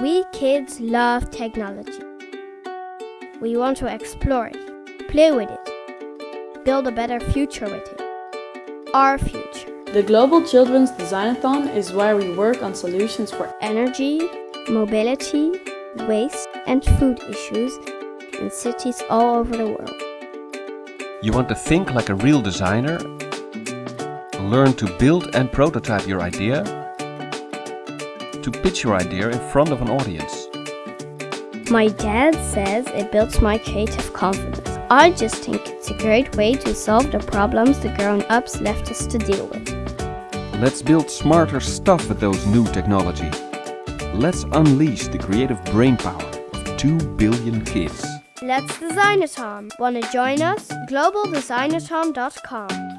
We kids love technology. We want to explore it, play with it, build a better future with it. Our future. The Global Children's Designathon is where we work on solutions for Energy, mobility, waste and food issues in cities all over the world. You want to think like a real designer, learn to build and prototype your idea, to pitch your idea in front of an audience. My dad says it builds my creative confidence. I just think it's a great way to solve the problems the grown-ups left us to deal with. Let's build smarter stuff with those new technology. Let's unleash the creative brainpower of 2 billion kids. Let's designathon. Wanna join us? GlobalDesignathon.com